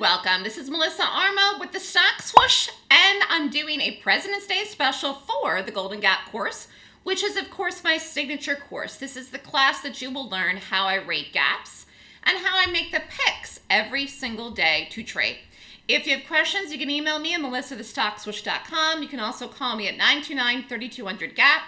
welcome. This is Melissa Armo with the Stock Swoosh, and I'm doing a President's Day special for the Golden Gap course, which is, of course, my signature course. This is the class that you will learn how I rate gaps and how I make the picks every single day to trade. If you have questions, you can email me at melissathestockswoosh.com. You can also call me at 929-3200-GAP.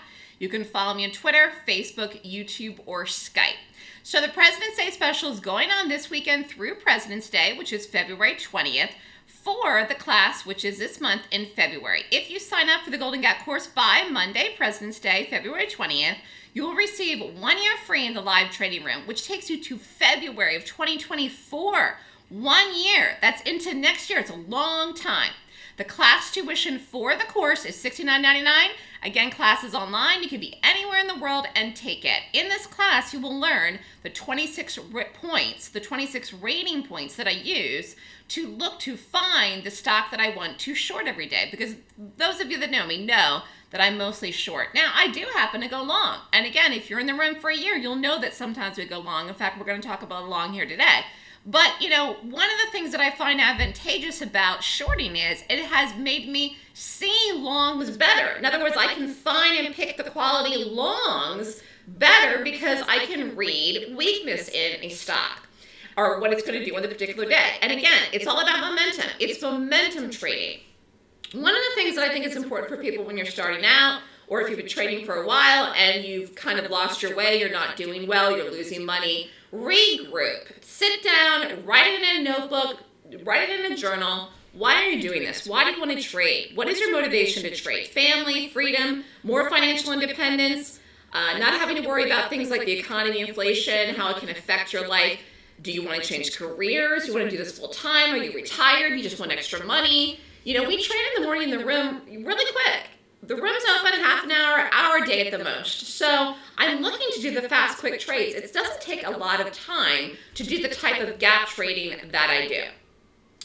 You can follow me on Twitter, Facebook, YouTube, or Skype. So the President's Day special is going on this weekend through President's Day, which is February 20th, for the class, which is this month in February. If you sign up for the Golden Gap course by Monday, President's Day, February 20th, you will receive one year free in the live trading room, which takes you to February of 2024. One year. That's into next year. It's a long time. The class tuition for the course is $69.99. Again, class is online. You can be anywhere in the world and take it. In this class, you will learn the 26 points, the 26 rating points that I use to look to find the stock that I want to short every day. Because those of you that know me know that I'm mostly short. Now, I do happen to go long. And again, if you're in the room for a year, you'll know that sometimes we go long. In fact, we're going to talk about long here today. But, you know, one of the things that I find advantageous about shorting is it has made me see longs better. In other words, I can find and pick the quality longs better because I can read weakness in a stock or what it's going to do on the particular day. And again, it's all about momentum. It's momentum trading. One of the things that I think is important for people when you're starting out or if you've been trading for a while and you've kind of lost your way, you're not doing well, you're losing money, regroup. Sit down, write it in a notebook, write it in a journal. Why are you doing this? Why do you want to trade? What is your motivation to trade? Family, freedom, more financial independence, uh, not having to worry about things like the economy, inflation, how it can affect your life. Do you want to change careers? Do you want to do this full time? Are you retired? You just want extra money? You know, we trade in the morning in the room really quick. The room's open half an hour, hour day at the most. So I'm looking to do the fast, quick trades. It doesn't take a lot of time to do the type of gap trading that I do.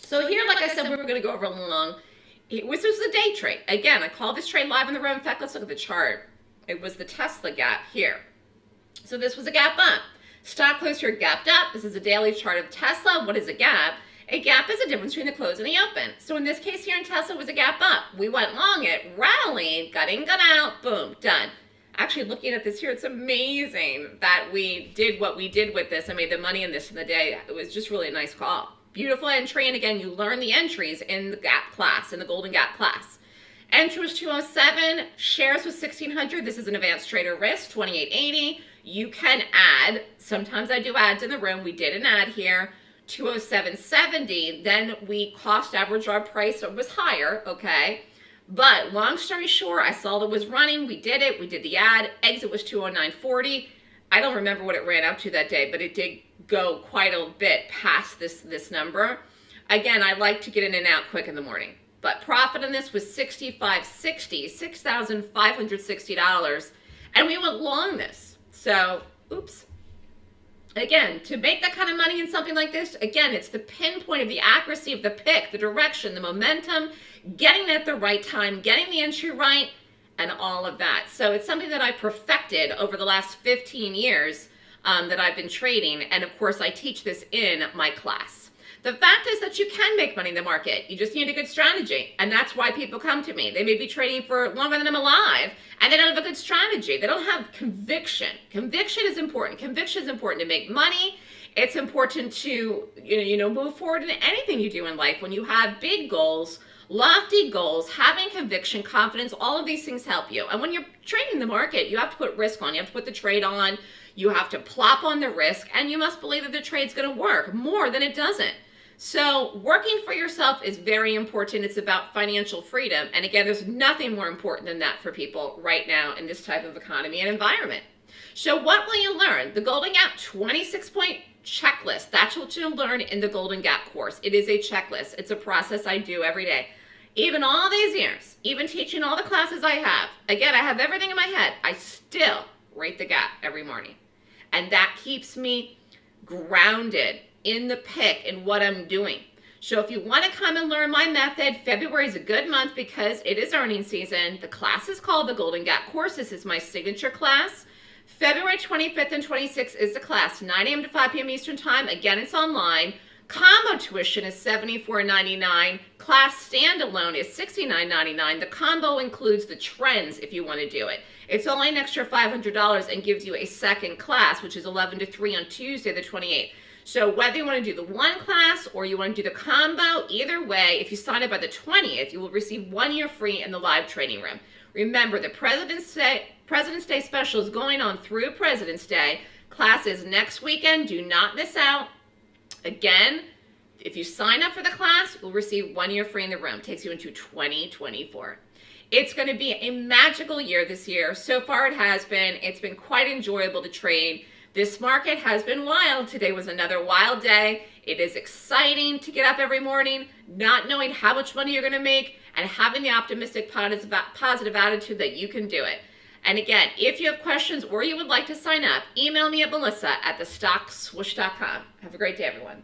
So here, like I said, we were going to go over long. This was a day trade. Again, I call this trade live in the room. In fact, let's look at the chart. It was the Tesla gap here. So this was a gap up. Stock closed here gapped up. This is a daily chart of Tesla. What is a gap? A gap is a difference between the close and the open. So in this case here in Tesla was a gap up. We went long it, rallying, got in, got out, boom, done. Actually, looking at this here, it's amazing that we did what we did with this. I made the money in this in the day. It was just really a nice call. Beautiful entry, and again, you learn the entries in the gap class, in the Golden Gap class. Entry was 207, shares was 1600. This is an advanced trader risk, 2880. You can add, sometimes I do ads in the room. We did an ad here. 207.70, then we cost average our price it was higher, okay? But long story short, I saw that was running, we did it, we did the ad, exit was 209.40. I don't remember what it ran up to that day, but it did go quite a bit past this, this number. Again, I like to get in and out quick in the morning. But profit on this was 65.60, $6,560. And we went long this. So, oops, Again, to make that kind of money in something like this, again, it's the pinpoint of the accuracy of the pick, the direction, the momentum, getting it at the right time, getting the entry right, and all of that. So it's something that I perfected over the last 15 years um, that I've been trading. And of course, I teach this in my class. The fact is that you can make money in the market. You just need a good strategy. And that's why people come to me. They may be trading for longer than I'm alive and they don't have a good strategy. They don't have conviction. Conviction is important. Conviction is important to make money. It's important to you know, you know move forward in anything you do in life. When you have big goals, lofty goals, having conviction, confidence, all of these things help you. And when you're trading the market, you have to put risk on. You have to put the trade on. You have to plop on the risk, and you must believe that the trade's going to work more than it doesn't. So working for yourself is very important. It's about financial freedom. And again, there's nothing more important than that for people right now in this type of economy and environment. So what will you learn? The Golden Gap 26 point checklist. That's what you'll learn in the Golden Gap course. It is a checklist. It's a process I do every day. Even all these years, even teaching all the classes I have, again, I have everything in my head. I still rate the gap every morning. And that keeps me grounded in the pick and what I'm doing. So if you want to come and learn my method, February is a good month because it is earning season. The class is called the Golden Gap Course. This is my signature class. February 25th and 26th is the class, 9 a.m. to 5 p.m. Eastern Time. Again, it's online. Combo tuition is $74.99. Class standalone is $69.99. The combo includes the trends if you want to do it. It's only an extra $500 and gives you a second class, which is 11 to 3 on Tuesday, the 28th. So whether you want to do the one class or you want to do the combo, either way, if you sign up by the 20th, you will receive one year free in the live training room. Remember, the President's Day, President's Day special is going on through President's Day. Classes next weekend. Do not miss out. Again, if you sign up for the class, you'll receive one year free in the room. It takes you into 2024. It's going to be a magical year this year. So far it has been. It's been quite enjoyable to trade. This market has been wild. Today was another wild day. It is exciting to get up every morning, not knowing how much money you're going to make, and having the optimistic positive attitude that you can do it. And again, if you have questions or you would like to sign up, email me at melissa at thestockswoosh.com. Have a great day, everyone.